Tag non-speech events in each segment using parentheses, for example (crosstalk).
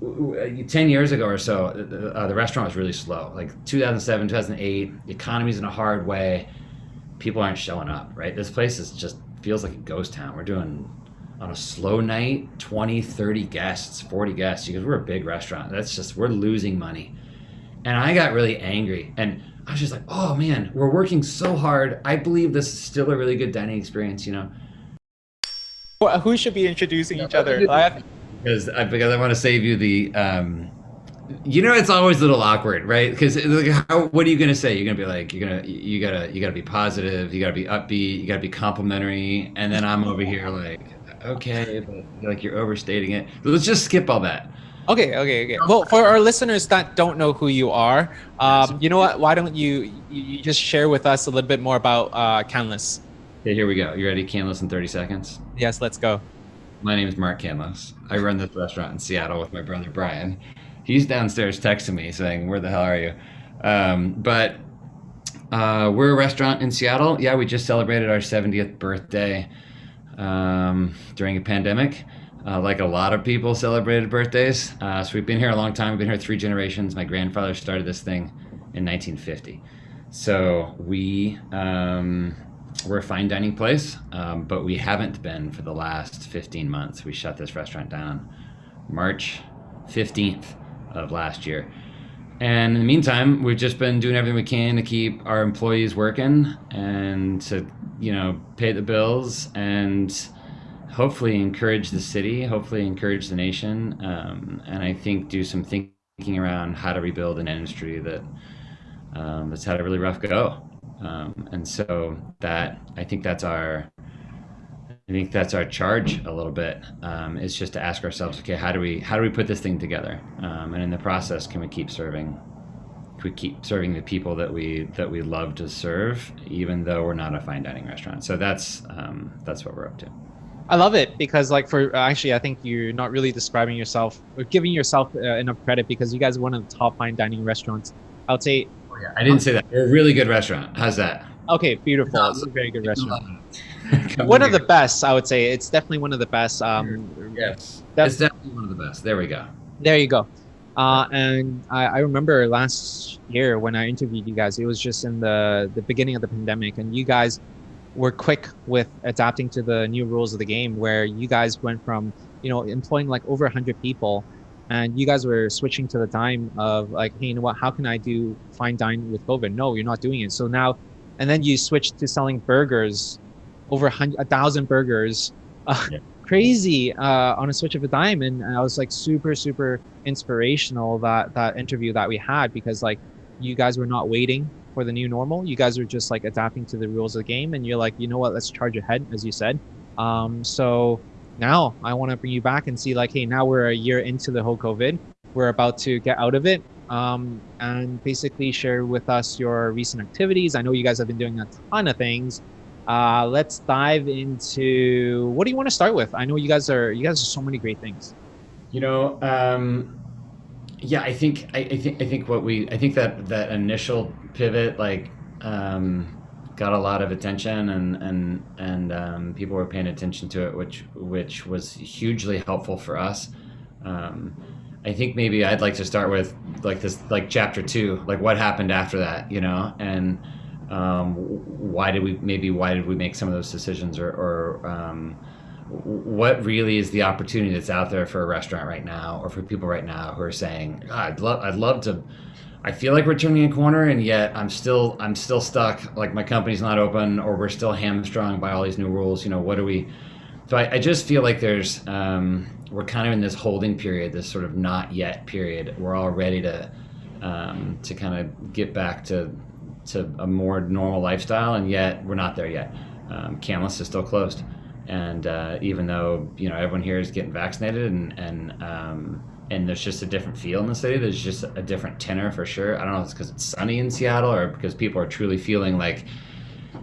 10 years ago or so, uh, the restaurant was really slow. Like 2007, 2008, the economy's in a hard way. People aren't showing up, right? This place is just feels like a ghost town. We're doing on a slow night 20, 30 guests, 40 guests because we're a big restaurant. That's just, we're losing money. And I got really angry and I was just like, oh man, we're working so hard. I believe this is still a really good dining experience, you know? Well, who should be introducing each other? (laughs) because I, because I want to save you the. Um, you know, it's always a little awkward, right? Because like, how, what are you gonna say? You're gonna be like, you're gonna, you gotta, you gotta be positive, you gotta be upbeat, you gotta be complimentary, and then I'm over here like, okay, but like you're overstating it. let's just skip all that. Okay, okay, okay. Well, for our listeners that don't know who you are, um, you know what? Why don't you you just share with us a little bit more about uh, Canlis? Okay, here we go. You ready? Canlis in 30 seconds. Yes, let's go. My name is Mark Canlis. I run this restaurant in Seattle with my brother Brian. He's downstairs texting me saying, "Where the hell are you?" Um, but uh, we're a restaurant in Seattle. Yeah, we just celebrated our 70th birthday um, during a pandemic. Uh, like a lot of people celebrated birthdays. Uh, so we've been here a long time. We've been here three generations. My grandfather started this thing in 1950. So we um, we're a fine dining place, um, but we haven't been for the last 15 months. We shut this restaurant down March 15th of last year. And in the meantime, we've just been doing everything we can to keep our employees working and to, you know, pay the bills and hopefully encourage the city, hopefully encourage the nation, um, and I think do some thinking around how to rebuild an industry that um, that's had a really rough go. Um, and so that I think that's our I think that's our charge a little bit um, is just to ask ourselves, okay, how do we how do we put this thing together? Um, and in the process, can we keep serving? Can we keep serving the people that we that we love to serve, even though we're not a fine dining restaurant? So that's um, that's what we're up to. I love it because, like, for actually, I think you're not really describing yourself or giving yourself uh, enough credit because you guys are one of the top fine dining restaurants. I would say Oh, yeah. I didn't say that. We're a really good restaurant. How's that? Okay, beautiful. It's a very good restaurant. (laughs) one of the best, I would say. It's definitely one of the best. Um, yes, that's definitely one of the best. There we go. There you go. Uh, and I, I, remember last year when I interviewed you guys, it was just in the, the beginning of the pandemic, and you guys were quick with adapting to the new rules of the game, where you guys went from you know employing like over 100 people and you guys were switching to the time of like hey you know what? How can i do fine dine with covid? No you're not doing it. So now and then you switched to selling burgers over a, hundred, a thousand burgers. Uh, (laughs) yeah. crazy uh, on a switch of a dime. And, and i was like super super inspirational that that interview that we had because like you guys were not waiting for the new normal. You guys were just like adapting to the rules of the game. And you're like you know what? Let's charge ahead as you said. Um, so now I want to bring you back and see like, hey, now we're a year into the whole COVID. We're about to get out of it um, and basically share with us your recent activities. I know you guys have been doing a ton of things. Uh, let's dive into what do you want to start with? I know you guys are you guys are so many great things. You know, um, yeah, I think I, I think I think what we I think that that initial pivot like um, got a lot of attention and and and um, people were paying attention to it, which which was hugely helpful for us. Um, I think maybe I'd like to start with like this like chapter two, like what happened after that, you know, and um, why did we maybe why did we make some of those decisions or, or um, what really is the opportunity that's out there for a restaurant right now or for people right now who are saying I'd love I'd love to I feel like we're turning a corner, and yet I'm still I'm still stuck. Like my company's not open, or we're still hamstrung by all these new rules. You know, what do we? So I, I just feel like there's um, we're kind of in this holding period, this sort of not yet period. We're all ready to um, to kind of get back to to a more normal lifestyle, and yet we're not there yet. Um, is still closed, and uh, even though you know everyone here is getting vaccinated and and um, and there's just a different feel in the city. There's just a different tenor for sure. I don't know if it's because it's sunny in Seattle or because people are truly feeling like,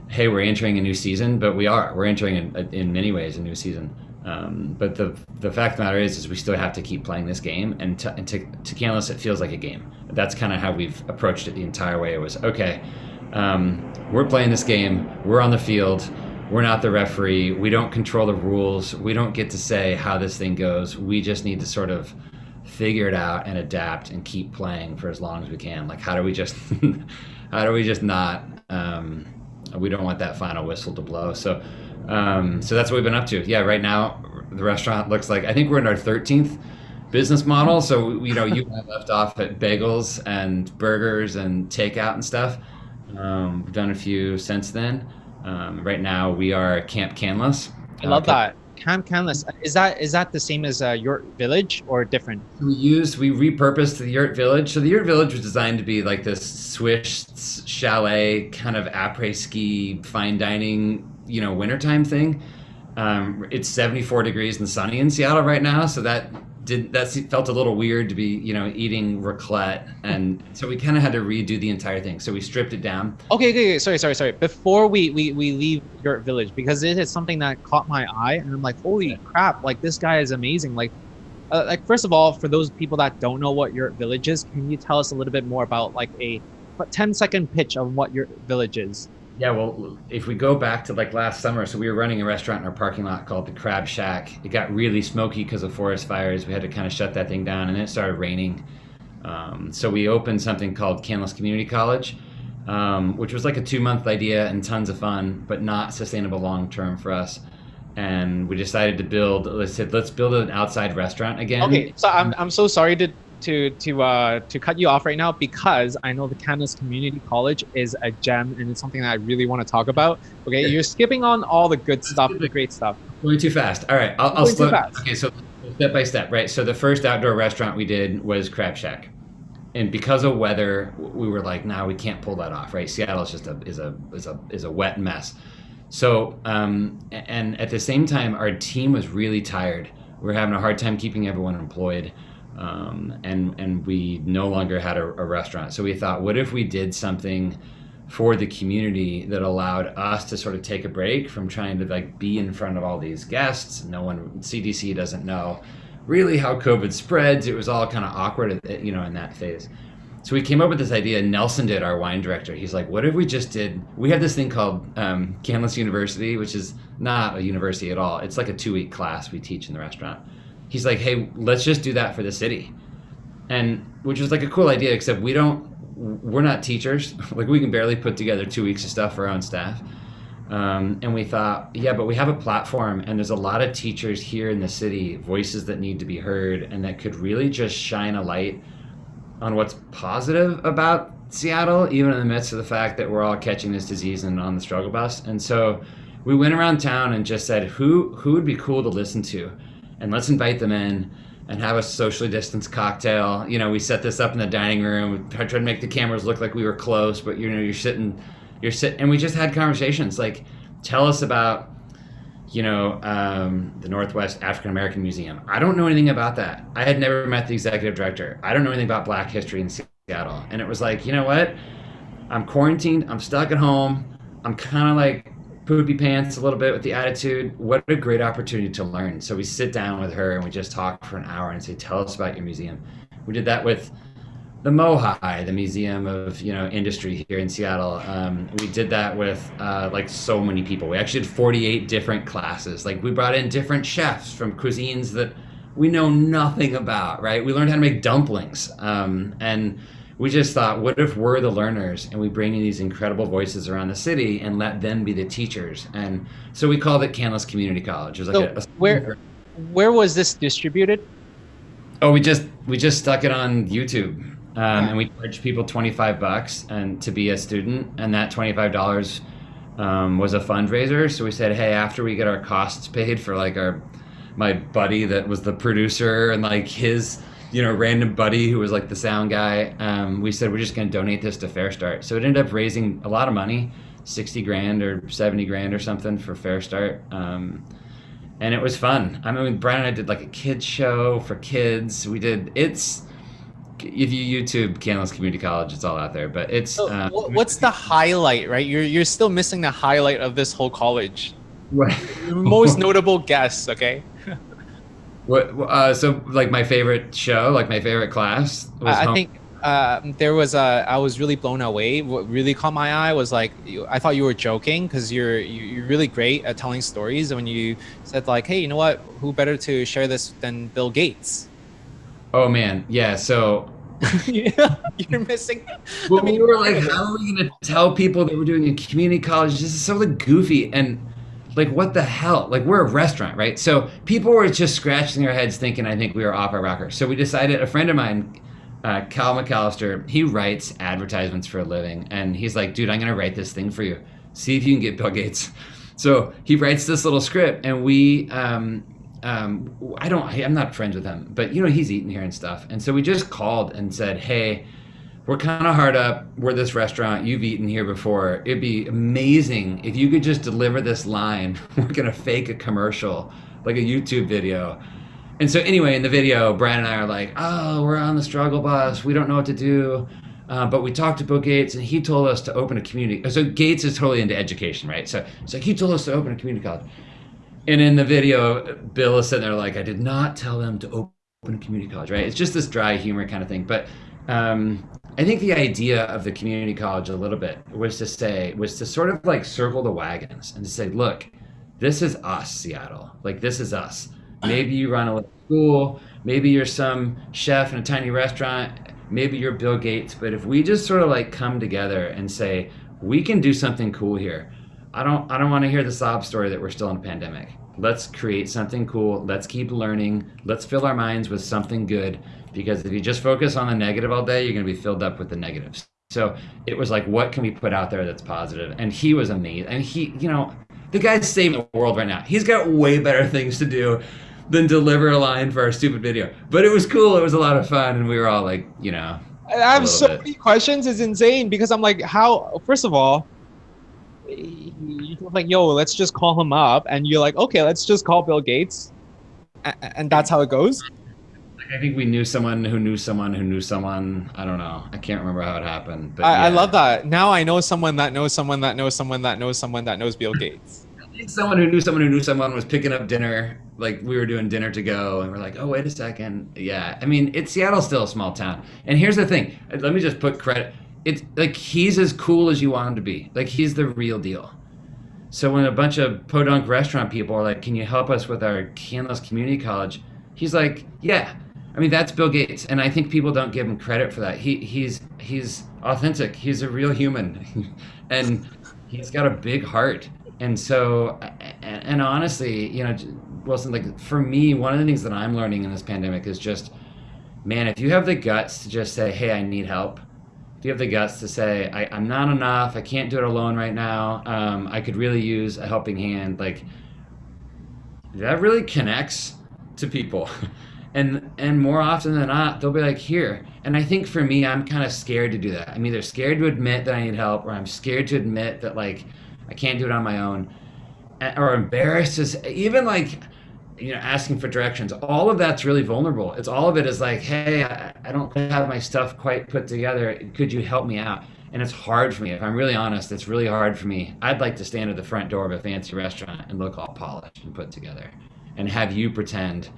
hey, we're entering a new season, but we are. We're entering in, in many ways a new season. Um, but the the fact of the matter is, is we still have to keep playing this game, and to, and to, to Canlis, it feels like a game. That's kind of how we've approached it the entire way. It was okay. Um, we're playing this game. We're on the field. We're not the referee. We don't control the rules. We don't get to say how this thing goes. We just need to sort of figure it out and adapt and keep playing for as long as we can. Like, how do we just, (laughs) how do we just not, um, we don't want that final whistle to blow. So, um, so that's what we've been up to. Yeah, right now the restaurant looks like, I think we're in our 13th business model. So, you know, you left off at bagels and burgers and takeout and stuff. Um, we've done a few since then. Um, right now we are Camp Canlis. I love uh, that. Camp Canlis. Is that is that the same as uh, Yurt Village or different? We used we repurposed the Yurt Village. So the Yurt Village was designed to be like this swish chalet kind of après ski fine dining, you know, wintertime thing. Um, it's 74 degrees and sunny in Seattle right now, so that did that felt a little weird to be you know eating raclette and so we kind of had to redo the entire thing. So we stripped it down. Okay, okay, okay sorry sorry sorry. Before we we, we leave Yurt Village because it is something that caught my eye and i'm like holy crap like this guy is amazing. Like uh, like first of all for those people that don't know what Yurt Village is can you tell us a little bit more about like a 10 second pitch of what Yurt Village is yeah, well, if we go back to like last summer, so we were running a restaurant in our parking lot called the Crab Shack. It got really smoky because of forest fires. We had to kind of shut that thing down, and it started raining. Um, so we opened something called Canlis Community College, um, which was like a two-month idea and tons of fun, but not sustainable long-term for us. And we decided to build. Let's said, let's build an outside restaurant again. Okay, so I'm I'm so sorry to to to uh, to cut you off right now because I know the Canlis Community College is a gem and it's something that I really want to talk about. Okay, you're skipping on all the good stuff, the great stuff. Going too fast. All right, I'll, I'll slow. Okay, so step by step, right? So the first outdoor restaurant we did was Crab Shack, and because of weather, we were like, "Now nah, we can't pull that off." Right? Seattle is just a is a is a is a wet mess. So, um, and at the same time, our team was really tired. We were having a hard time keeping everyone employed um, and and we no longer had a, a, restaurant. So we thought, what if we did something for the community that allowed us to sort of take a break from trying to like be in front of all these guests. No one, CDC doesn't know really how COVID spreads. It was all kind of awkward, you know, in that phase. So we came up with this idea. Nelson did our wine director. He's like, "What if we just did? We have this thing called um, Canlis University, which is not a university at all. It's like a two-week class we teach in the restaurant." He's like, hey, let's just do that for the city. And which was like a cool idea, except we don't, we're not teachers. (laughs) like we can barely put together two weeks of stuff for our own staff. Um, and we thought, yeah, but we have a platform, and there's a lot of teachers here in the city, voices that need to be heard, and that could really just shine a light on what's positive about Seattle, even in the midst of the fact that we're all catching this disease and on the struggle bus. And so we went around town and just said, who who would be cool to listen to? And let's invite them in and have a socially distanced cocktail. You know, we set this up in the dining room. We tried to make the cameras look like we were close, but you know, you're sitting, you're sitting, and we just had conversations like, tell us about, you know, um, the Northwest African American Museum. I don't know anything about that. I had never met the executive director. I don't know anything about Black history in Seattle. And it was like, you know what? I'm quarantined. I'm stuck at home. I'm kind of like poopy pants a little bit with the attitude. What a great opportunity to learn. So we sit down with her and we just talk for an hour and say, "Tell us about your museum." We did that with the Mohai, the Museum of you know Industry here in Seattle. Um, we did that with uh, like so many people. We actually did 48 different classes. Like we brought in different chefs from cuisines that we know nothing about. Right? We learned how to make dumplings um, and we just thought, what if we're the learners and we bring in these incredible voices around the city and let them be the teachers? And so we called it Canlis Community College. It was like so a, a where, where was this distributed? Oh, we just we just stuck it on YouTube, um, and we charged people twenty five bucks and to be a student, and that twenty five dollars um, was a fundraiser. So we said, hey, after we get our costs paid for like our my buddy that was the producer and like his you know, random buddy who was like the sound guy. Um, we said we're just going to donate this to FareStart. So it ended up raising a lot of money, sixty grand or seventy grand or something for FareStart. Um, and it was fun. I mean, Brian and I did like a kids show for kids. We did it's if you YouTube Canlis Community College, it's all out there. But it's so, uh, what's the highlight, right? You're you're still missing the highlight of this whole college. Right. Most notable guests, okay? (laughs) What? Uh, so, like my favorite show, like my favorite class. I, I think uh, there was a. I was really blown away. What really caught my eye was like I thought you were joking because you're you're really great at telling stories. And when you said like, "Hey, you know what? Who better to share this than Bill Gates?" Oh man, yeah. So (laughs) you're missing. Well, I mean, we were like, how are we going to tell people that we're doing a community college? This is so like goofy and like what the hell? Like we're a restaurant, right? So people were just scratching their heads thinking I think we were off our rocker. So we decided. A friend of mine, uh, Cal McAllister, he writes advertisements for a living, and he's like, dude, I'm going to write this thing for you. See if you can get Bill Gates. So he writes this little script, and we um, um, I don't, I'm not friends with him, but you know, he's eating here and stuff. And so we just called and said, Hey, we're kind of hard up. We're this restaurant. You've eaten here before. It'd be amazing if you could just deliver this line. (laughs) We're going to fake a commercial, like a YouTube video. And so, anyway, in the video, Brian and I are like, Oh, we're on the struggle bus. We don't know what to do. Uh, but we talked to Bill Gates, and he told us to open a community. So Gates is totally into education, right? So it's like he told us to open a community college. And in the video, Bill is sitting there like, I did not tell them to open a community college, right? It's just this dry humor kind of thing. But um, I think the idea of the community college a little bit was to say, was to sort of like circle the wagons and to say, look, this is us, Seattle. Like, this is us. Maybe you run a little school. Maybe you're some chef in a tiny restaurant. Maybe you're Bill Gates. But if we just sort of like come together and say, we can do something cool here I don't I don't want to hear the sob story that we're still in a pandemic. Let's create something cool. Let's keep learning. Let's fill our minds with something good because if you just focus on the negative all day, you're going to be filled up with the negatives. So it was like, what can we put out there that's positive? And he was amazing. And he, you know, the guy's saving the world right now. He's got way better things to do than deliver a line for our stupid video. But it was cool. It was a lot of fun, and we were all like, you know. I have so bit. many questions. It's insane because I'm like, how? First of all, you're like, yo, let's just call him up. And you're like, okay, let's just call Bill Gates. And that's how it goes. I think we knew someone who knew someone who knew someone. I don't know. I can't remember how it happened. But I, yeah. I love that. Now I know someone that knows someone that knows someone that knows someone that knows Bill (laughs) Gates. someone who knew someone who knew someone was picking up dinner. Like we were doing dinner to go, and we're like, oh wait a second, yeah. I mean, it's Seattle's still a small town. And here's the thing. Let me just put credit. It's like he's as cool as you want him to be. Like he's the real deal. So when a bunch of podunk restaurant people are like, "Can you help us with our Canlis Community College?" He's like, "Yeah." I mean, that's Bill Gates, and I think people don't give him credit for that. He he's he's authentic. He's a real human, (laughs) and he's got a big heart. And so, and, and honestly, you know, Wilson, like for me, one of the things that I'm learning in this pandemic is just, man, if you have the guts to just say, "Hey, I need help," if you have the guts to say, I, am not enough, I can't do it alone right now, um, I could really use a helping hand, like that really connects to people. (laughs) and and more often than not, they'll be like, here. And I think for me, I'm kind of scared to do that. I'm either scared to admit that I need help, or I'm scared to admit that like I can't do it on my own, or embarrassed to even like you know asking for directions. All of that's really vulnerable. It's all of it is like hey I, I, don't have my stuff quite put together. Could you help me out? And it's hard for me. If i'm really honest it's really hard for me. I'd like to stand at the front door of a fancy restaurant and look all polished and put together. And have you pretend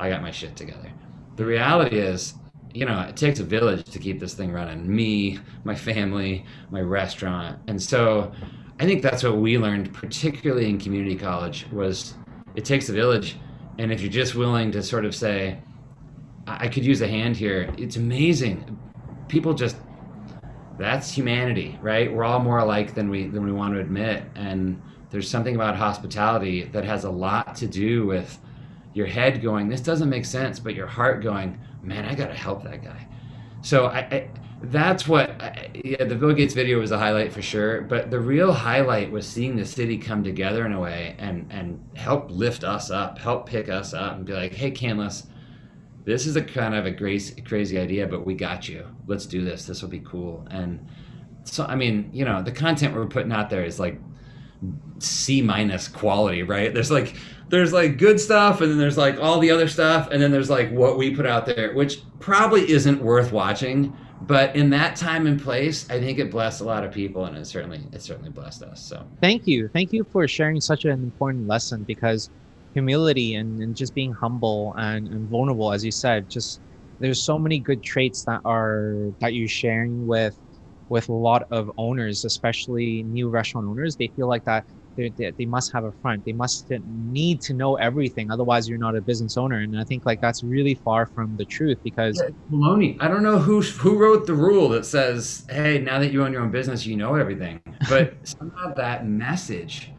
i got my shit together the reality is you know it takes a village to keep this thing running me my family my restaurant and so i think that's what we learned particularly in community college was it takes a village and if you're just willing to sort of say, I could use a hand here, it's amazing. People just that's humanity, right? We're all more alike than we than we want to admit. And there's something about hospitality that has a lot to do with your head going, this doesn't make sense, but your heart going, man, I gotta help that guy. So I, I that's what yeah, the Bill Gates video was a highlight for sure. But the real highlight was seeing the city come together in a way and and help lift us up, help pick us up, and be like, "Hey, Canlis, this is a kind of a crazy crazy idea, but we got you. Let's do this. This will be cool." And so, I mean, you know, the content we're putting out there is like C minus quality, right? There's like there's like good stuff and then there's like all the other stuff and then there's like what we put out there, which probably isn't worth watching. But in that time and place i think it blessed a lot of people and it certainly it certainly blessed us so. Thank you. Thank you for sharing such an important lesson because humility and, and just being humble and, and vulnerable as you said just there's so many good traits that are that you're sharing with with a lot of owners especially new restaurant owners. They feel like that they, they, they must have a front. They must need to know everything. Otherwise, you're not a business owner. And I think like that's really far from the truth because yeah, baloney. I don't know who (laughs) who wrote the rule that says, "Hey, now that you own your own business, you know everything." But (laughs) somehow that message,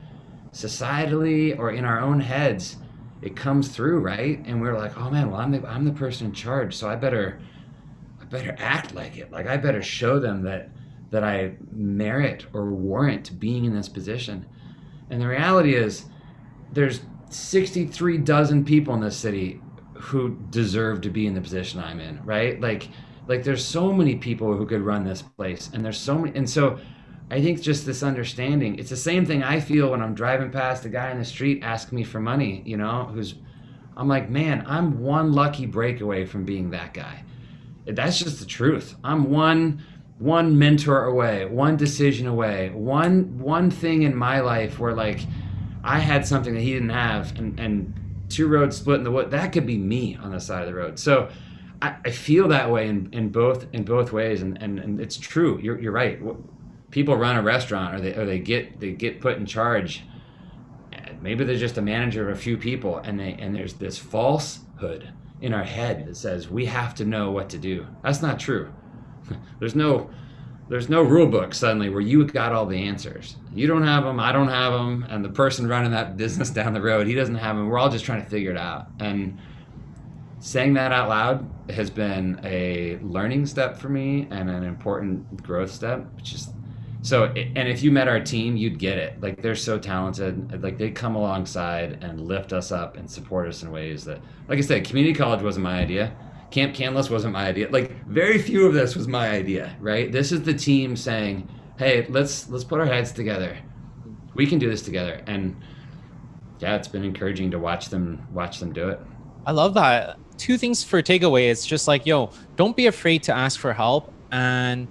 societally or in our own heads, it comes through, right? And we're like, "Oh man, well I'm the I'm the person in charge, so I better I better act like it. Like I better show them that." that I merit or warrant being in this position. And the reality is, there's 63 dozen people in this city who deserve to be in the position I'm in, right? Like, like there's so many people who could run this place, and there's so many, and so I think just this understanding. It's the same thing I feel when I'm driving past a guy in the street asking me for money. You know, who's, I'm like, man, I'm one lucky breakaway from being that guy. That's just the truth. I'm one one mentor away, one decision away, one one thing in my life where like I had something that he didn't have, and and two roads split in the wood. That could be me on the side of the road. So I, I feel that way in, in both in both ways, and, and and it's true. You're you're right. People run a restaurant, or they or they get they get put in charge. Maybe they're just a manager of a few people, and they and there's this falsehood in our head that says we have to know what to do. That's not true there's no there's no rule book suddenly where you got all the answers. You don't have them, I don't have them, and the person running that business (laughs) down the road, he doesn't have them. We're all just trying to figure it out. And saying that out loud has been a learning step for me and an important growth step, is so and if you met our team, you'd get it. Like they're so talented. Like they come alongside and lift us up and support us in ways that like I said, community college wasn't my idea Camp Canlis wasn't my idea. Like very few of this was my idea, right? This is the team saying, "Hey, let's let's put our heads together. We can do this together." And yeah, it's been encouraging to watch them watch them do it. I love that. Two things for takeaway. It's just like, yo, don't be afraid to ask for help and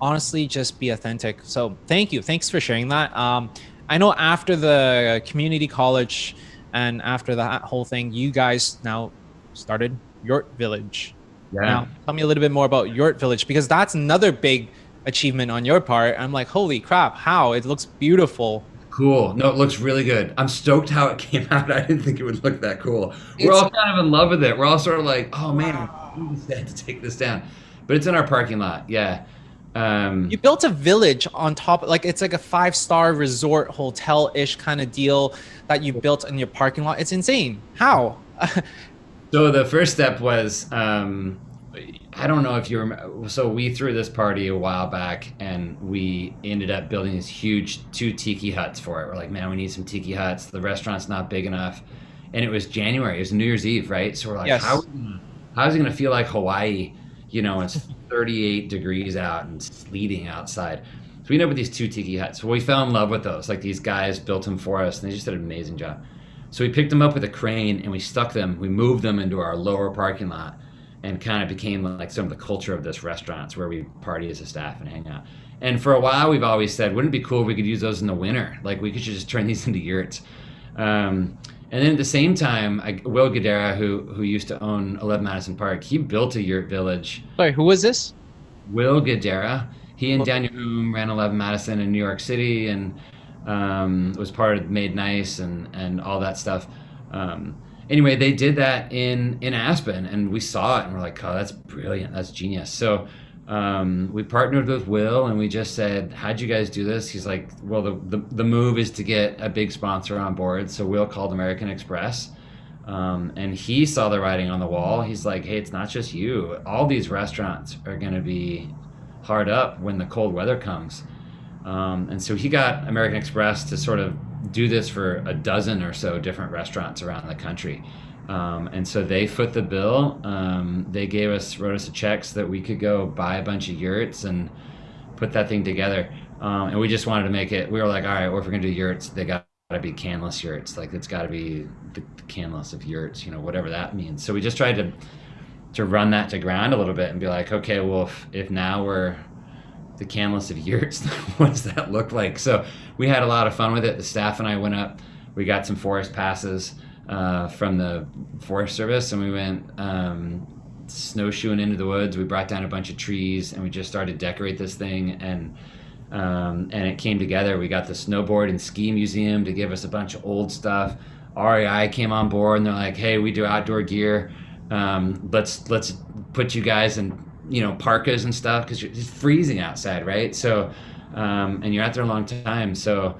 honestly just be authentic. So thank you. Thanks for sharing that. Um, I know after the community college and after that whole thing, you guys now started Yurt Village. Yeah. Now, tell me a little bit more about Yurt Village because that's another big achievement on your part. I'm like, holy crap, how? It looks beautiful. Cool. No, it looks really good. I'm stoked how it (laughs) came out. I didn't think it would look that cool. We're all kind of in love with it. We're all sort of like, oh man, we had to take this down. But it's in our parking lot. Yeah. Um, you built a village on top, like it's like a five star resort hotel ish kind of deal that you built in your parking lot. It's insane. How? (laughs) So the first step was um, I don't know if you remember. So we threw this party a while back, and we ended up building these huge two tiki huts for it. We're like, man, we need some tiki huts. The restaurant's not big enough, and it was January. It was New Year's Eve, right? So we're like, yes. how how is it going to feel like Hawaii? You know, it's 38 degrees out and sleeting outside. So we ended up with these two tiki huts. So we fell in love with those. Like these guys built them for us, and they just did an amazing job. So we picked them up with a crane and we stuck them, we moved them into our lower parking lot and kind of became like some of the culture of this restaurant. It's where we party as a staff and hang out. And for a while, we've always said, wouldn't it be cool if we could use those in the winter? Like we could just turn these (laughs) into yurts. Um, and then at the same time, I, Will Guidara, who who used to own 11 Madison Park, he built a yurt village. Sorry, who was this? Will Guidara. He and Daniel Humm ran 11 Madison in New York City, and um, was part of Made Nice and and all that stuff. Um, anyway, they did that in in Aspen, and we saw it, and we're like, "Oh, that's brilliant! That's genius!" So. Um, we partnered with Will and we just said, How'd you guys do this? He's like, Well, the, the, the move is to get a big sponsor on board. So Will called American Express um, and he saw the writing on the wall. He's like, Hey, it's not just you. All these restaurants are going to be hard up when the cold weather comes. Um, and so he got American Express to sort of do this for a dozen or so different restaurants around the country. Um, and so they foot the bill. Um, they gave us, wrote us a check so that we could go buy a bunch of yurts and put that thing together. Um, and we just wanted to make it, we were like, all right, well, if we're going to do yurts, they got to be Canlis yurts. Like it's got to be the, the Canlis of yurts, you know, whatever that means. So we just tried to, to run that to ground a little bit and be like, okay, well, if, if now we're the Canlis of yurts. (laughs) what does that look like? So we had a lot of fun with it. The staff and I went up. We got some forest passes uh, from the Forest Service, and we went um, snowshoeing into the woods. We brought down a bunch of trees, and we just started to decorate this thing. And Um, and it came together. We got the snowboard and ski museum to give us a bunch of old stuff. REI came on board and they're like, "Hey, we do outdoor gear. Um, let's let's put you guys in you know parkas and stuff because it's freezing outside, right? So, um, and you're out there a long time, so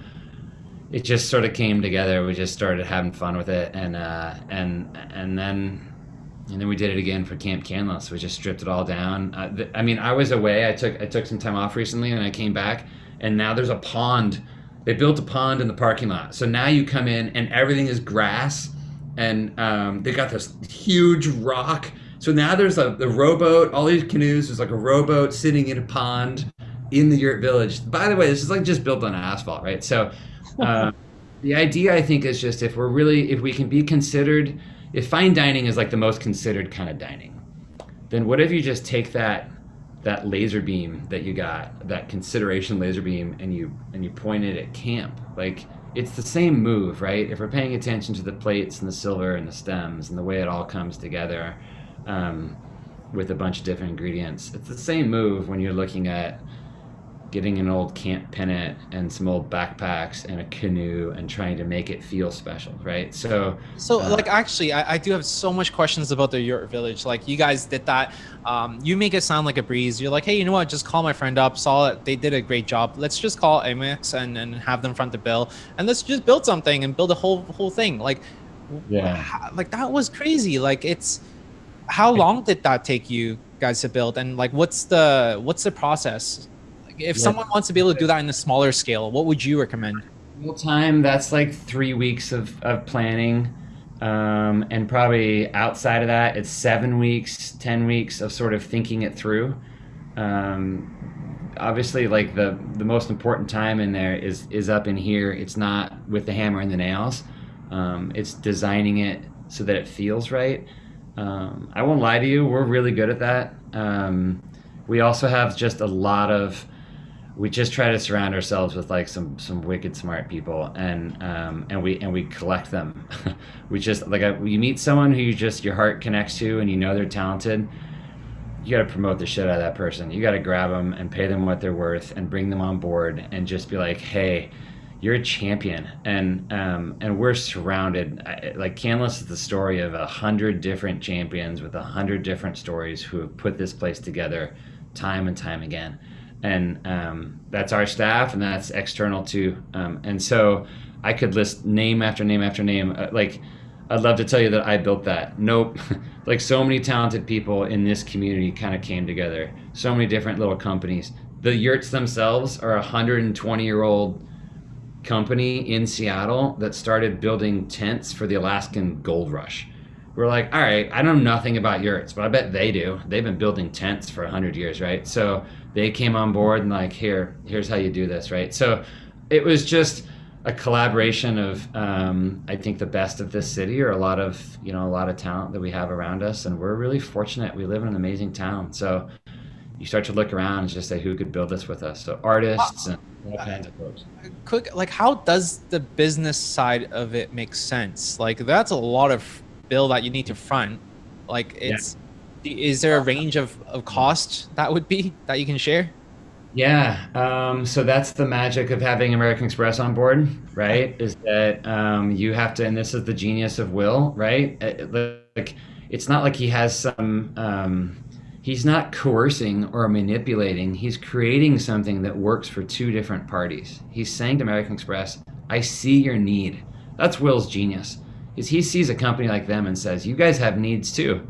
it just sort of came together. We just started having fun with it, and uh, and and then and then we did it again for Camp Canlis. We just stripped it all down. Uh, th- I mean, I was away. I took I took some time off recently, and I came back, and now there's a pond. They built a pond in the parking lot, so now you come in and everything is grass, and um, they got this huge rock. So now there's a the rowboat, all these canoes. There's like a rowboat sitting in a pond in the yurt village. By the way, this is like just built on asphalt, right? So. (laughs) Uh, the idea, I think, is just if we're really, if we can be considered if fine dining is like the most considered kind of dining, then what if you just take that that laser beam that you got, that consideration laser beam, and you and you point it at camp? Like it's the same move, right? If we're paying attention to the plates and the silver and the stems and the way it all comes together um, with a bunch of different ingredients, it's the same move when you're looking at getting an old camp pennant and some old backpacks and a canoe and trying to make it feel special right? So so uh, like actually I, I, do have so much questions about the yurt village. Like you guys did that. Um, you make it sound like a breeze. You're like hey you know what? Just call my friend up. Saw it they did a great job. Let's just call amex and, and have them front the bill. And let's just build something and build a whole whole thing. Like yeah. like that was crazy. Like it's how long did that take you guys to build and like what's the what's the process if yeah. someone wants to be able to do that in a smaller scale, what would you recommend? Real time, that's like three weeks of, of planning. Um, and probably outside of that, it's seven weeks, 10 weeks of sort of thinking it through. Um, obviously, like the, the most important time in there is, is up in here. It's not with the hammer and the nails. Um, it's designing it so that it feels right. Um, I won't lie to you, we're really good at that. Um, we also have just a lot of we just try to surround ourselves with like some some wicked smart people and um, and we and we collect them (laughs) we just like a, you meet someone who you just your heart connects to and you know they're talented you got to promote the shit out of that person you got to grab them and pay them what they're worth and bring them on board and just be like hey you're a champion. And um, and we're surrounded like canlis is the story of a hundred different champions with a hundred different stories who have put this place together time and time again. And um, that's our staff and that's external too um, and so i could list name after name after name. Uh, like i'd love to tell you that i built that. Nope. (laughs) Like so many talented people in this community kind of came together. So many different little companies. The yurts themselves are a 120 year old company in seattle that started building tents for the alaskan gold rush. We're like all right i don't know nothing about yurts but i bet they do. They've been building tents for 100 years right? So they came on board and like here here's how you do this right? So it was just a collaboration of um, i think the best of this city or a lot of you know a lot of talent that we have around us and we're really fortunate. We live in an amazing town. So you start to look around and just say who could build this with us? So artists and all kinds of folks quick like how does the business side of it make sense like that's a lot of bill that you need to front like it's yeah is there a range of, of cost that would be that you can share? Yeah, um, so that's the magic of having American Express on board, right? Is that um, you have to, and this is the genius of Will, right? Uh, like, it's not like he has some, um, he's not coercing or manipulating. He's creating something that works for two different parties. He's saying to American Express, "I see your need." That's Will's genius. Is he sees a company like them and says, "You guys have needs too."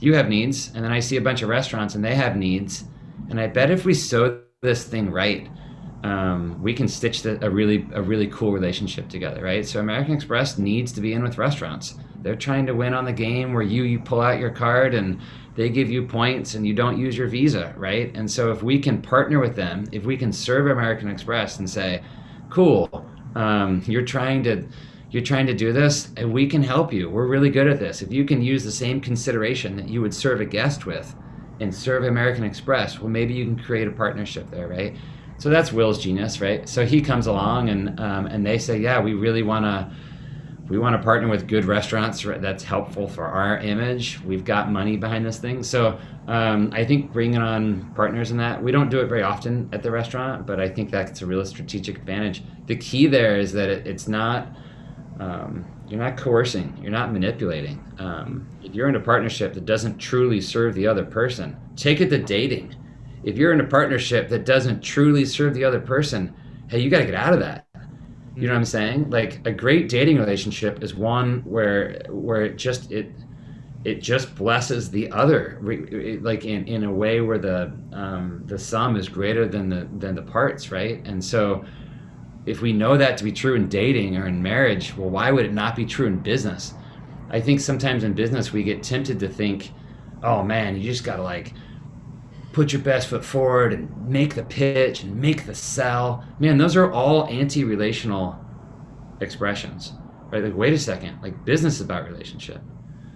you have needs, and then I see a bunch of restaurants and they have needs, and I bet if we sew this thing right, um, we can stitch the, a really a really cool relationship together, right? So American Express needs to be in with restaurants. They're trying to win on the game where you you pull out your card and they give you points and you don't use your visa, right? And so if we can partner with them, if we can serve American Express and say, cool, um, you're trying to you're trying to do this and we can help you. We're really good at this. If you can use the same consideration that you would serve a guest with and serve american express well maybe you can create a partnership there right? So that's will's genius right? So he comes along and um, and they say yeah we really want to we want to partner with good restaurants that's helpful for our image. We've got money behind this thing. So um, I think bringing on partners in that, we don't do it very often at the restaurant, but I think that's a real strategic advantage. The key there is that it, it's not, um, you're not coercing, you're not manipulating. Um, if you're in a partnership that doesn't truly serve the other person, take it to dating. If you're in a partnership that doesn't truly serve the other person, hey, you got to get out of that you know what I'm saying? Like a great dating relationship is one where where it just it it just blesses the other, like in, in a way where the um, the sum is greater than the than the parts, right? And so, if we know that to be true in dating or in marriage, well, why would it not be true in business? I think sometimes in business we get tempted to think, oh man, you just gotta like put your best foot forward and make the pitch and make the sell. Man, those are all anti-relational expressions, right? Like, wait a second, like business is about relationship.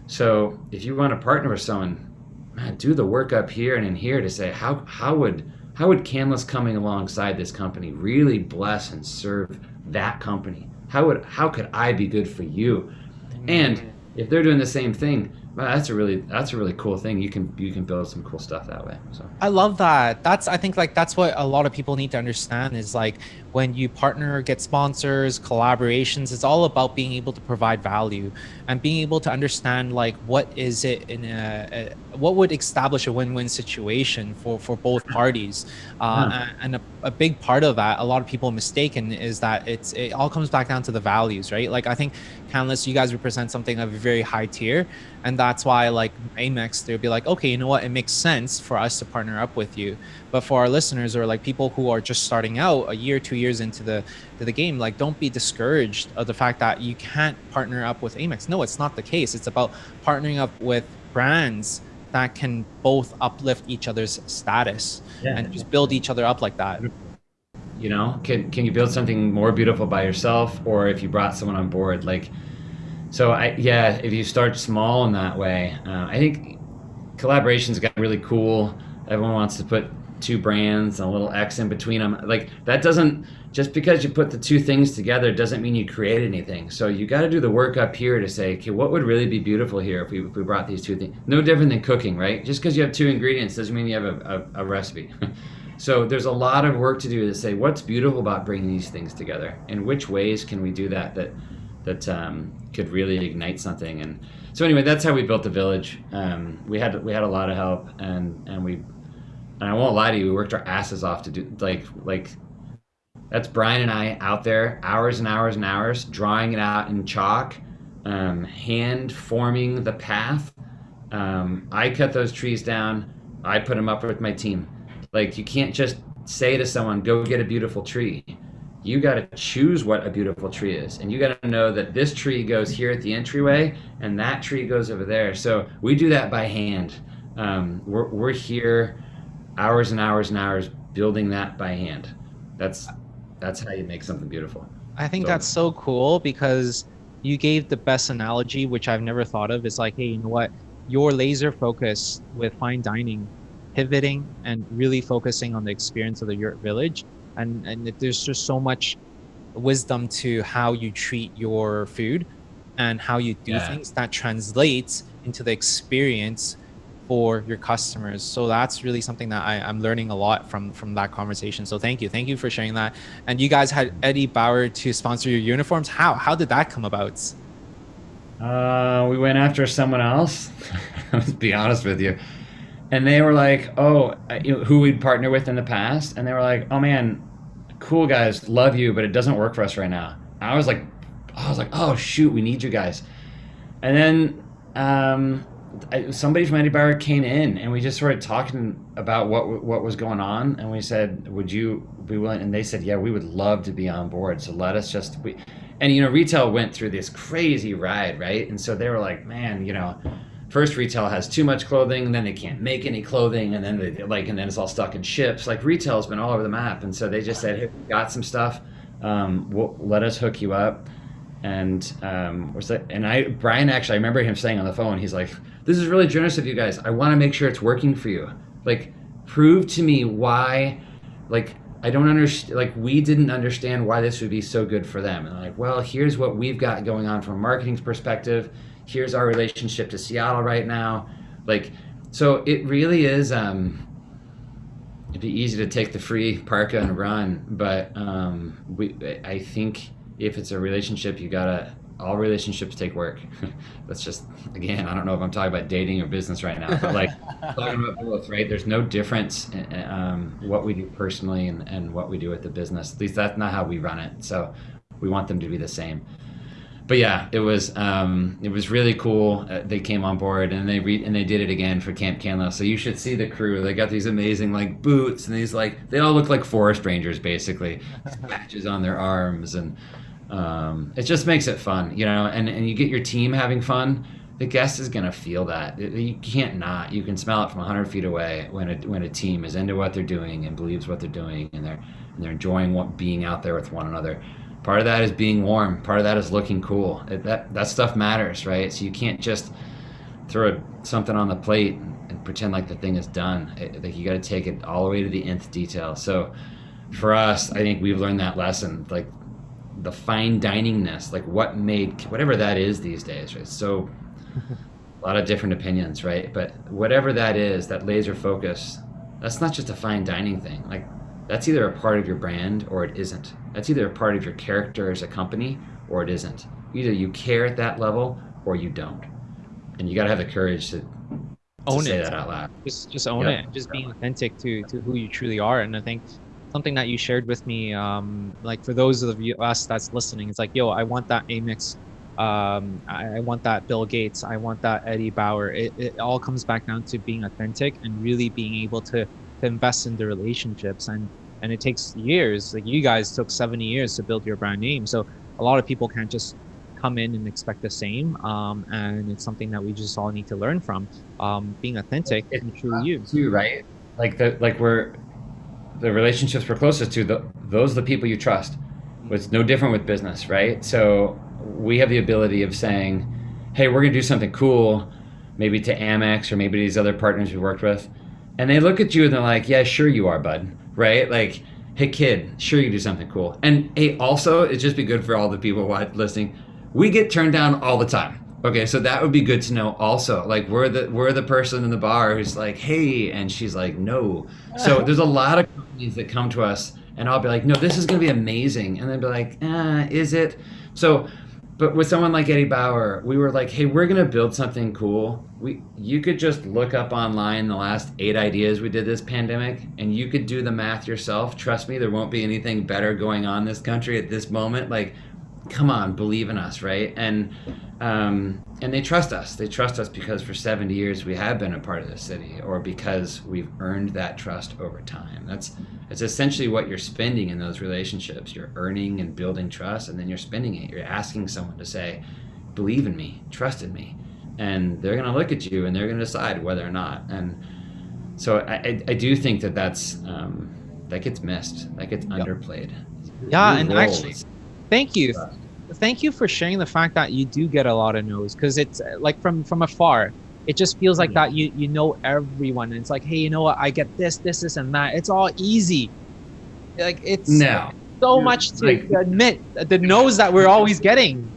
So if you want to partner with someone, man, do the work up here and in here to say how how would how would Canlis coming alongside this company really bless and serve that company? How would how could I be good for you? And if they're doing the same thing, that's a really that's a really cool thing. You can you can build some cool stuff that way. So I love that. That's I think like that's what a lot of people need to understand is like when you partner, get sponsors, collaborations, it's all about being able to provide value and being able to understand like what is it in a, a what would establish a win-win situation for for both parties. Uh, yeah. And a, a big part of that, a lot of people mistaken is that it's it all comes back down to the values, right? Like I think Canlis, you guys represent something of a very high tier, and that's why like Amex, they'll be like, okay, you know what, it makes sense for us to partner up with you. But for our listeners or like people who are just starting out a year, two years into the to the game, like don't be discouraged of the fact that you can't partner up with Amex. No, it's not the case. It's about partnering up with brands that can both uplift each other's status yeah. and just build each other up like that. You know, can can you build something more beautiful by yourself, or if you brought someone on board, like. So I yeah, if you start small in that way, uh, I think collaborations got really cool. Everyone wants to put two brands and a little X in between them. Like that doesn't just because you put the two things together doesn't mean you create anything. So you got to do the work up here to say, okay, what would really be beautiful here if we, if we brought these two things? No different than cooking, right? Just because you have two ingredients doesn't mean you have a, a, a recipe. (laughs) so there's a lot of work to do to say what's beautiful about bringing these things together and which ways can we do that that that um, could really ignite something. And so anyway, that's how we built the village. Um, we had we had a lot of help and and we and I won't lie to you, we worked our asses off to do like like that's Brian and I out there hours and hours and hours drawing it out in chalk, um, hand forming the path. Um, I cut those trees down. I put them up with my team. Like you can't just say to someone, "Go get a beautiful tree." You got to choose what a beautiful tree is, and you got to know that this tree goes here at the entryway, and that tree goes over there. So we do that by hand. Um, we're, we're here hours and hours and hours building that by hand. That's that's how you make something beautiful. I think so, that's so cool because you gave the best analogy, which I've never thought of. Is like, hey, you know what? Your laser focus with fine dining, pivoting and really focusing on the experience of the yurt village, and and there's just so much wisdom to how you treat your food and how you do yeah. things that translates into the experience for your customers. So that's really something that I, am learning a lot from from that conversation. So thank you, thank you for sharing that. And you guys had Eddie Bauer to sponsor your uniforms. How how did that come about? Uh, we went after someone else. (laughs) Let's be honest with you. And they were like, "Oh, you know, who we'd partner with in the past," and they were like, "Oh man, cool guys, love you, but it doesn't work for us right now." I was like, I was like, "Oh shoot, we need you guys." And then um, somebody from Eddie Bauer came in and we just started talking about what what was going on and we said would you be willing? And they said yeah we would love to be on board so let us just we and you know retail went through this crazy ride right? And so they were like man you know first retail has too much clothing and then they can't make any clothing and then they like and then it's all stuck in ships. Like retail's been all over the map. And so they just said hey we got some stuff. Um, we'll, let us hook you up. And um, was that? And I Brian actually I remember him saying on the phone he's like this is really generous of you guys. I want to make sure it's working for you. Like, prove to me why, like, I don't understand. Like, we didn't understand why this would be so good for them. And like, well, here's what we've got going on from a marketing perspective. Here's our relationship to Seattle right now. Like, so it really is. Um, it'd be easy to take the free parka and run, but um, we. I think if it's a relationship, you gotta. All relationships take work. (laughs) That's just again. I don't know if I'm talking about dating or business right now, but like (laughs) talking about both, right? There's no difference in um, what we do personally and, and what we do with the business. At least that's not how we run it. So we want them to be the same but yeah, it was um, it was really cool. Uh, they came on board and they re- and they did it again for Camp Canlis. So you should see the crew. They got these amazing like boots and these like they all look like forest rangers basically, patches on their arms and um, it just makes it fun, you know. And and you get your team having fun. The guest is gonna feel that. You can't not. You can smell it from hundred feet away when a when a team is into what they're doing and believes what they're doing and they're and they're enjoying what being out there with one another part of that is being warm part of that is looking cool it, that that stuff matters right so you can't just throw something on the plate and pretend like the thing is done it, like you got to take it all the way to the nth detail so for us i think we've learned that lesson like the fine diningness like what made whatever that is these days right so (laughs) a lot of different opinions right but whatever that is that laser focus that's not just a fine dining thing like that's either a part of your brand or it isn't. That's either a part of your character as a company or it isn't. Either you care at that level or you don't. And you got to have the courage to, to own say it. that out loud. Just just own Yep. it. Just being authentic to to who you truly are. And I think something that you shared with me, um, like for those of you us that's listening, it's like, yo, I want that Amex. Um, I, I want that Bill Gates. I want that Eddie Bauer. It, it all comes back down to being authentic and really being able to to invest in the relationships and and it takes years like you guys took 70 years to build your brand name so a lot of people can't just come in and expect the same um, and it's something that we just all need to learn from um, being authentic It's and truly you too, right? Like the like we're the relationships we're closest to. The, those are the people you trust. It's no different with business, right? So we have the ability of saying, "Hey, we're gonna do something cool, maybe to Amex or maybe these other partners we worked with," and they look at you and they're like, "Yeah, sure you are, bud." Right? Like, "Hey, kid, sure you do something cool." And hey, also, it'd just be good for all the people listening. We get turned down all the time. Okay, so that would be good to know. Also, like we're the we're the person in the bar who's like, "Hey," and she's like, "No." So (laughs) there's a lot of companies that come to us, and I'll be like, "No, this is going to be amazing," and they'll be like, "Ah, is it?" So, but with someone like Eddie Bauer, we were like, "Hey, we're going to build something cool." We you could just look up online the last eight ideas we did this pandemic, and you could do the math yourself. Trust me, there won't be anything better going on in this country at this moment. Like, come on, believe in us, right? And um, and they trust us. They trust us because for 70 years we have been a part of the city, or because we've earned that trust over time. That's it's essentially what you're spending in those relationships. You're earning and building trust, and then you're spending it. You're asking someone to say, "Believe in me, trust in me," and they're going to look at you and they're going to decide whether or not. And so I, I, I do think that that's um, that gets missed. That gets underplayed. Yeah, New and roles. actually, thank you thank you for sharing the fact that you do get a lot of no's because it's uh, like from from afar it just feels like Mhm. that you you know everyone and it's like hey you know what i get this this this and that it's all easy like it's no. so Dude, much to like- admit the no's that we're always getting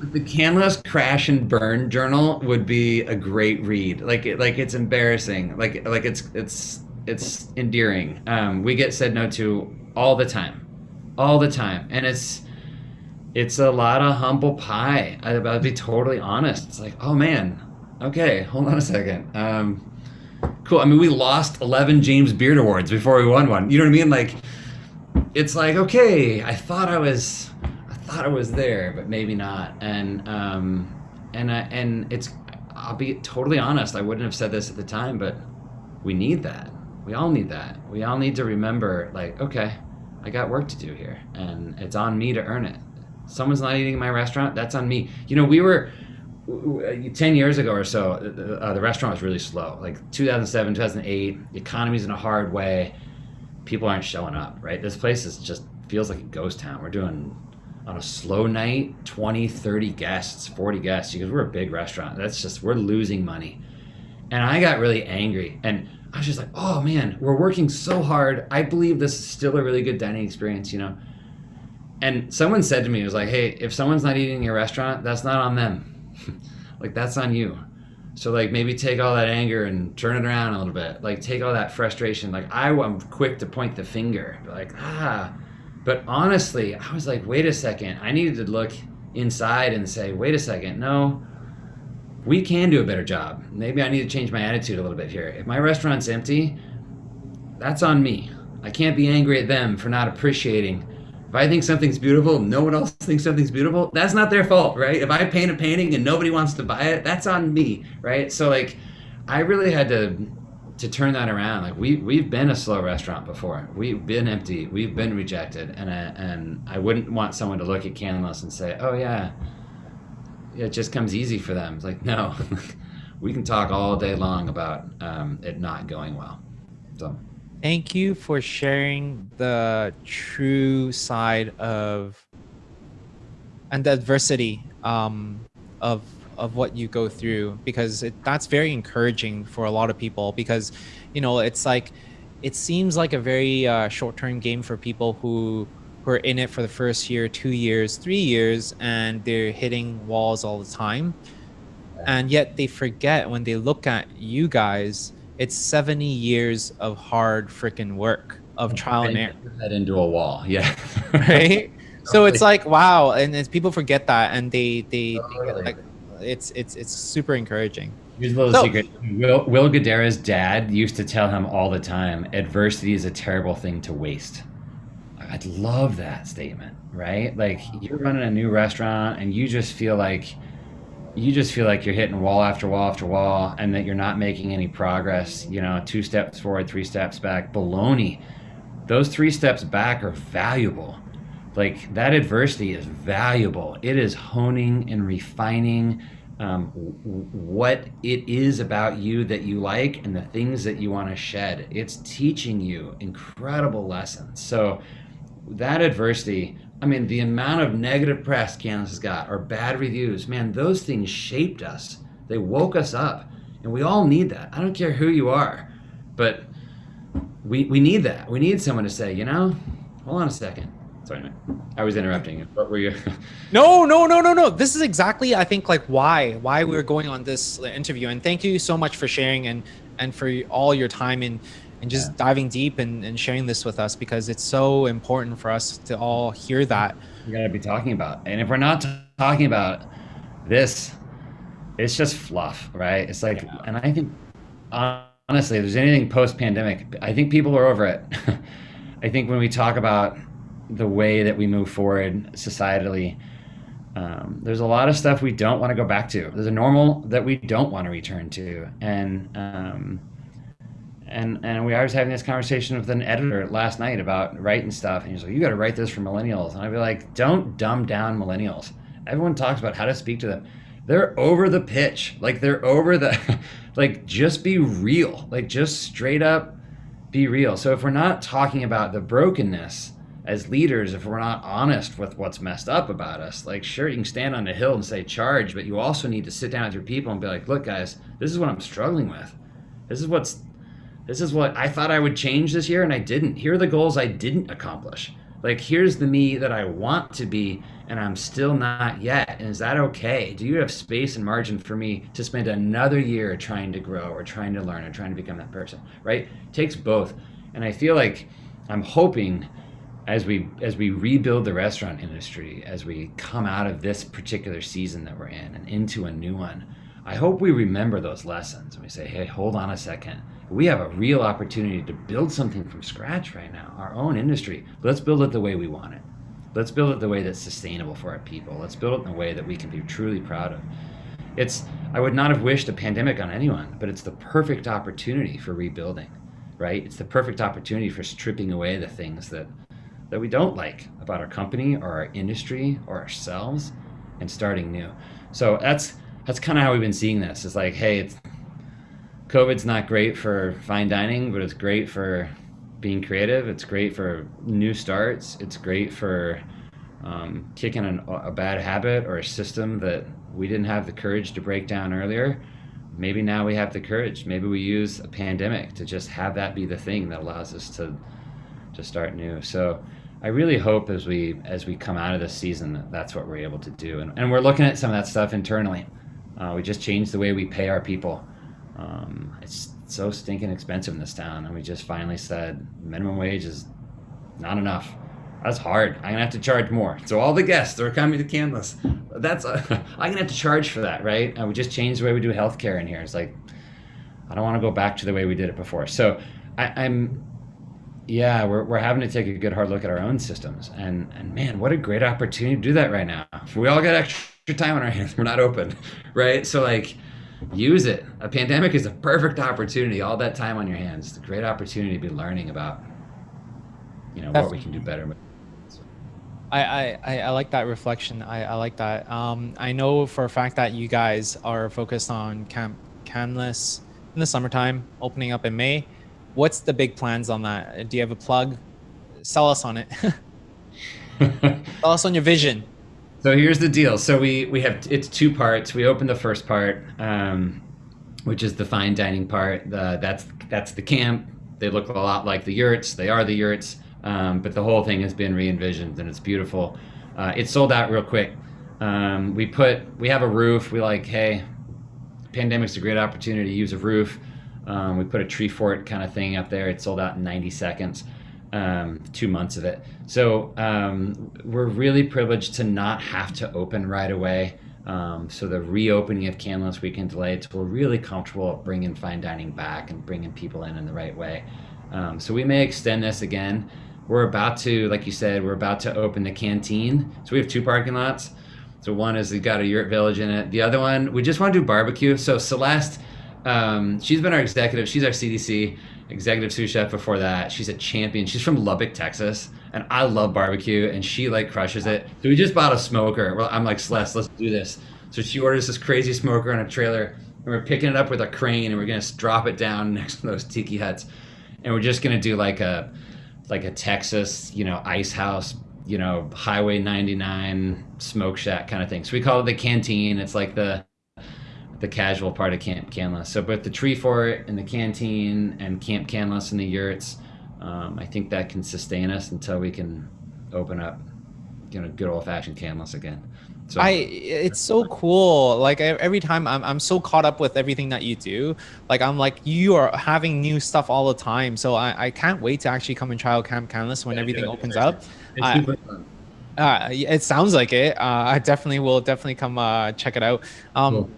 The Canlis Crash and Burn Journal would be a great read. Like, it, like it's embarrassing. Like, like it's it's it's endearing. Um, we get said no to all the time, all the time, and it's it's a lot of humble pie. I, I'll be totally honest. It's like, oh man, okay, hold on a second. Um, cool. I mean, we lost eleven James Beard Awards before we won one. You know what I mean? Like, it's like, okay, I thought I was, I thought I was there, but maybe not. And um, and I, and it's, I'll be totally honest. I wouldn't have said this at the time, but we need that. We all need that. We all need to remember, like, okay, I got work to do here, and it's on me to earn it. Someone's not eating in my restaurant. That's on me. You know, we were. w- w- 10 years ago or so, uh, the restaurant was really slow. Like 2007, 2008, the economy's in a hard way people aren't showing up, right? This place is just feels like a ghost town. We're doing on a slow night 20, 30 guests, 40 guests because we're a big restaurant. That's just we're losing money. And I got really angry and I was just like, oh man, we're working so hard. I believe this is still a really good dining experience, you know. And someone said to me, it was like, hey, if someone's not eating in your restaurant, that's not on them. (laughs) like that's on you. So like maybe take all that anger and turn it around a little bit. Like take all that frustration. Like I am quick to point the finger, like ah. But honestly, I was like, wait a second. I needed to look inside and say, wait a second, no, we can do a better job. Maybe I need to change my attitude a little bit here. If my restaurant's empty, that's on me. I can't be angry at them for not appreciating. If I think something's beautiful, no one else (laughs) thinks something's beautiful, that's not their fault, right? If I paint a painting and nobody wants to buy it, that's on me, right? So like I really had to to turn that around. Like we we've been a slow restaurant before. We've been empty. We've been rejected, and I, and I wouldn't want someone to look at Canlis and say, "Oh yeah, it just comes easy for them. It's like, no, (laughs) we can talk all day long about um, it not going well. So, thank you for sharing the true side of and the adversity um, of of what you go through because it, that's very encouraging for a lot of people because you know it's like it seems like a very uh, short-term game for people who who are in it for the first year, two years, three years, and they're hitting walls all the time. And yet they forget when they look at you guys, it's 70 years of hard freaking work of trial and error. That into a wall, yeah. (laughs) right. So it's like wow, and, and people forget that, and they they, they like it's it's it's super encouraging. Here's a little so, secret. Will, Will Guidara's dad used to tell him all the time, adversity is a terrible thing to waste. I'd love that statement, right? Like you're running a new restaurant and you just feel like you just feel like you're hitting wall after wall after wall and that you're not making any progress, you know, two steps forward, three steps back. Baloney. Those three steps back are valuable. Like that adversity is valuable. It is honing and refining um, what it is about you that you like and the things that you want to shed. It's teaching you incredible lessons. So that adversity, I mean, the amount of negative press Canlis has got or bad reviews, man, those things shaped us. They woke us up. And we all need that. I don't care who you are, but we, we need that. We need someone to say, you know, hold on a second. Sorry, I was interrupting. What were you? (laughs) no, no, no, no, no. This is exactly, I think, like why why we're going on this interview. And thank you so much for sharing and and for all your time in and just yeah. diving deep and, and sharing this with us because it's so important for us to all hear that. We gotta be talking about, and if we're not talking about this, it's just fluff, right? It's like, yeah. and I think honestly, if there's anything post-pandemic, I think people are over it. (laughs) I think when we talk about the way that we move forward societally, um, there's a lot of stuff we don't want to go back to. There's a normal that we don't want to return to, and um, and and we I was having this conversation with an editor last night about writing stuff, and he's like, "You got to write this for millennials," and I'd be like, "Don't dumb down millennials. Everyone talks about how to speak to them. They're over the pitch, like they're over the, (laughs) like just be real, like just straight up be real. So if we're not talking about the brokenness as leaders, if we're not honest with what's messed up about us, like sure you can stand on a hill and say charge, but you also need to sit down with your people and be like, look guys, this is what I'm struggling with. This is what's this is what I thought I would change this year and I didn't. Here are the goals I didn't accomplish. Like, here's the me that I want to be and I'm still not yet. And is that okay? Do you have space and margin for me to spend another year trying to grow or trying to learn or trying to become that person? Right? It takes both. And I feel like I'm hoping as we as we rebuild the restaurant industry, as we come out of this particular season that we're in and into a new one, I hope we remember those lessons and we say, hey, hold on a second we have a real opportunity to build something from scratch right now, our own industry. Let's build it the way we want it. Let's build it the way that's sustainable for our people. Let's build it in a way that we can be truly proud of. It's I would not have wished a pandemic on anyone, but it's the perfect opportunity for rebuilding, right? It's the perfect opportunity for stripping away the things that that we don't like about our company or our industry or ourselves and starting new. So that's that's kind of how we've been seeing this. It's like, hey, it's COVID's not great for fine dining, but it's great for being creative. It's great for new starts. It's great for um, kicking an, a bad habit or a system that we didn't have the courage to break down earlier. maybe now we have the courage. Maybe we use a pandemic to just have that be the thing that allows us to to start new. So I really hope as we as we come out of this season that that's what we're able to do. And, and we're looking at some of that stuff internally. Uh, we just changed the way we pay our people. Um, it's so stinking expensive in this town, and we just finally said minimum wage is not enough. That's hard. I'm gonna have to charge more. So all the guests are coming to Canlis, that's uh, (laughs) I'm gonna have to charge for that, right? And we just changed the way we do healthcare in here. It's like I don't want to go back to the way we did it before. So I, I'm yeah, we're, we're having to take a good hard look at our own systems. And and man, what a great opportunity to do that right now. We all got extra time on our hands. We're not open, (laughs) right? So like use it. A pandemic is a perfect opportunity. All that time on your hands. It's a great opportunity to be learning about you know what we can do better. I, I, I like that reflection. I, I like that. Um, I know for a fact that you guys are focused on Camp Canlis in the summertime, opening up in May. What's the big plans on that? Do you have a plug? Sell us on it. (laughs) (laughs) Sell us on your vision. So here's the deal. So we we have it's two parts. We open the first part, um, which is the fine dining part. The, that's that's the camp. They look a lot like the yurts. They are the yurts. Um, but the whole thing has been re-envisioned and it's beautiful. Uh, it sold out real quick. Um, we put we have a roof. We like hey, pandemic's a great opportunity to use a roof. Um, we put a tree fort kind of thing up there. It sold out in 90 seconds, um, two months of it. So um, we're really privileged to not have to open right away. Um, so the reopening of Canlis Weekend Delights, we're really comfortable bringing fine dining back and bringing people in in the right way. Um, so we may extend this again. We're about to, like you said, we're about to open the canteen. So we have two parking lots. So one is we've got a yurt village in it. The other one, we just want to do barbecue. So Celeste, um, she's been our executive. She's our CDC executive sous chef before that. She's a champion. She's from Lubbock, Texas, and I love barbecue, and she like crushes it. So we just bought a smoker. Well, I'm like Celeste, let's do this. So she orders this crazy smoker on a trailer, and we're picking it up with a crane, and we're gonna drop it down (laughs) next to those tiki huts, and we're just gonna do like a like a Texas, you know, ice house, you know, Highway 99 smoke shack kind of thing. So we call it the canteen. It's like the the casual part of Camp Canlis. So both the tree fort and the canteen and Camp Canlis and the yurts, um, I think that can sustain us until we can open up, you know, good old fashioned Canlis again. So I it's so cool. Like every time I'm I'm so caught up with everything that you do. Like I'm like you are having new stuff all the time. So I, I can't wait to actually come and try out Camp Canlis when yeah, everything opens up. I, uh, it sounds like it. Uh, I definitely will definitely come uh, check it out. Um, cool.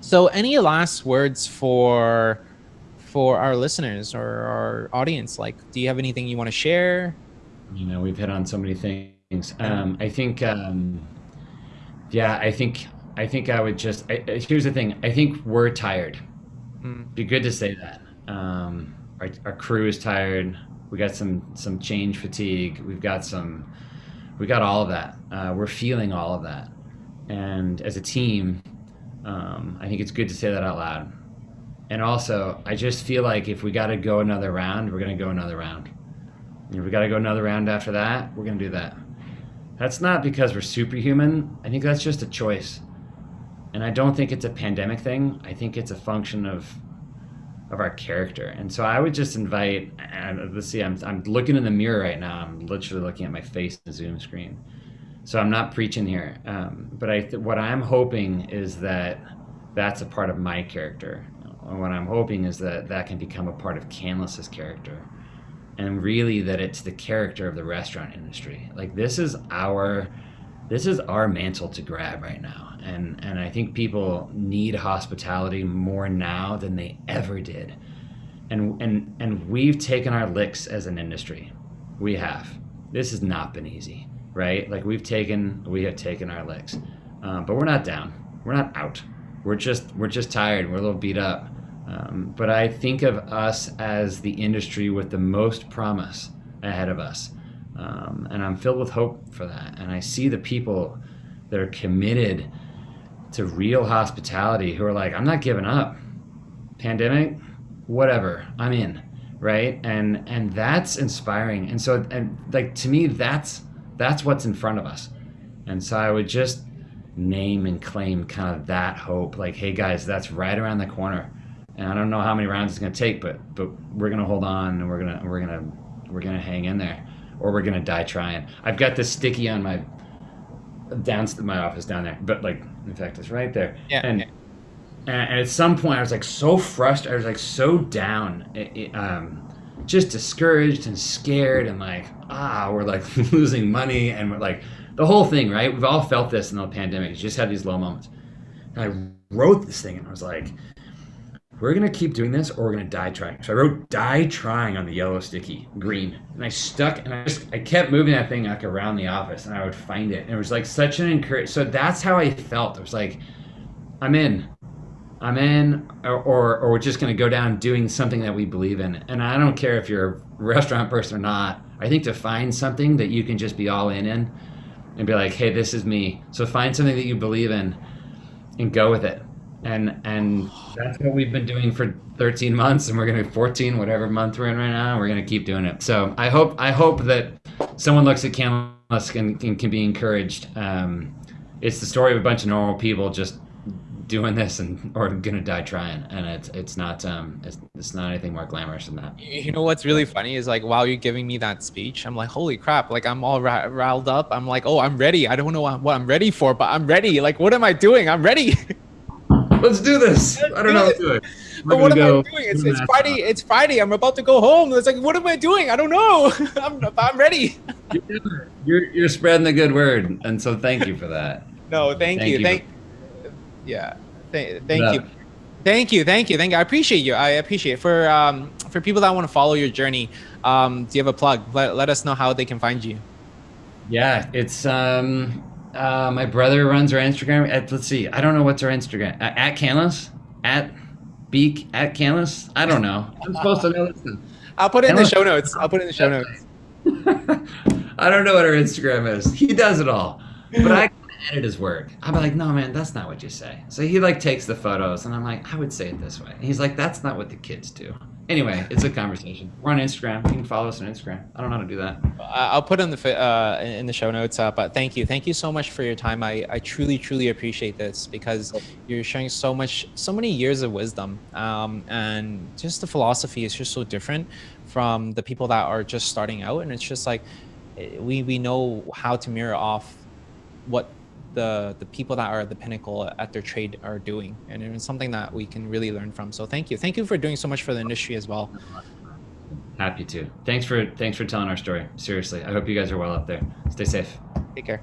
So any last words for for our listeners or our audience? Like, do you have anything you want to share? You know, we've hit on so many things. Um, I think. Um, yeah, I think I think I would just. I, here's the thing. I think we're tired. Mm. Be good to say that. Um, our, our crew is tired. We got some some change fatigue. We've got some. We got all of that. Uh, we're feeling all of that, and as a team, um, I think it's good to say that out loud. And also, I just feel like if we got to go another round, we're gonna go another round. If we got to go another round after that, we're gonna do that. That's not because we're superhuman. I think that's just a choice. And I don't think it's a pandemic thing. I think it's a function of of our character. And so I would just invite and let's see, I'm I'm looking in the mirror right now. I'm literally looking at my face in the Zoom screen. So I'm not preaching here. Um, but I what I'm hoping is that that's a part of my character. And what I'm hoping is that that can become a part of Canlis's character and really that it's the character of the restaurant industry. Like this is our this is our mantle to grab right now. And and I think people need hospitality more now than they ever did. And and and we've taken our licks as an industry. We have. This has not been easy, right? Like we've taken we have taken our licks. Um, but we're not down. We're not out. We're just we're just tired. We're a little beat up um, but I think of us as the industry with the most promise ahead of us. Um, and I'm filled with hope for that. And I see the people that are committed to real hospitality who are like, I'm not giving up. Pandemic, whatever, I'm in, right? And and that's inspiring. And so and like to me, that's that's what's in front of us. And so I would just name and claim kind of that hope. Like, hey guys, that's right around the corner, and I don't know how many rounds it's gonna take, but but we're gonna hold on and we're gonna we're gonna we're gonna hang in there, or we're gonna die trying. I've got this sticky on my down my office down there, but like in fact it's right there. Yeah. And and at some point I was like so frustrated. I was like so down, it, it, um, just discouraged and scared and like ah we're like (laughs) losing money and we're like the whole thing right. We've all felt this in the pandemic. You just had these low moments. And I wrote this thing and I was like, we're gonna keep doing this or we're gonna die trying. So I wrote die trying on the yellow sticky green and I stuck and I just I kept moving that thing like around the office and I would find it and it was like such an encourage so that's how I felt. It was like I'm in. I'm in or, or, or we're just gonna go down doing something that we believe in. And I don't care if you're a restaurant person or not. I think to find something that you can just be all in in and be like, hey, this is me. So find something that you believe in and go with it and and that's what we've been doing for 13 months and we're gonna be 14 whatever month we're in right now we're gonna keep doing it so i hope i hope that someone looks at Canlis and can, can be encouraged um, it's the story of a bunch of normal people just doing this and or gonna die trying and it's it's not um it's, it's not anything more glamorous than that you know what's really funny is like while you're giving me that speech i'm like holy crap like i'm all riled up i'm like oh i'm ready i don't know what i'm ready for but i'm ready like what am i doing i'm ready (laughs) Let's do this. I don't know what to do. But what am I doing? It's, it's Friday. It's Friday. I'm about to go home. It's like, what am I doing? I don't know. (laughs) I'm, I'm ready. You're, you're spreading the good word, and so thank you for that. (laughs) No, thank, thank you. you. Thank. Yeah. Th- thank yeah. you. Thank you. Thank you. Thank you. I appreciate you. I appreciate it. for um for people that want to follow your journey. Um, do you have a plug? Let, let us know how they can find you. Yeah, it's um uh, my brother runs our Instagram. At, let's see. I don't know what's our Instagram. At, at Canlis? At Beak? At Canlis? I don't know. I'm supposed to know this. I'll put it in the show notes. I'll put it in the show notes. (laughs) I don't know what our Instagram is. He does it all. But I edit his work. I'm like, no, man, that's not what you say. So he like takes the photos, and I'm like, I would say it this way. And he's like, that's not what the kids do. Anyway, it's a conversation. We're on Instagram. You can follow us on Instagram. I don't know how to do that. I'll put in the uh, in the show notes. Uh, but thank you, thank you so much for your time. I, I truly truly appreciate this because you're sharing so much, so many years of wisdom, um, and just the philosophy is just so different from the people that are just starting out. And it's just like eh, we we know how to mirror off what the the people that are at the pinnacle at their trade are doing. And it's something that we can really learn from. So thank you. Thank you for doing so much for the industry as well. Happy to. Thanks for thanks for telling our story. Seriously i hope you guys are well up there. Stay safe. Take care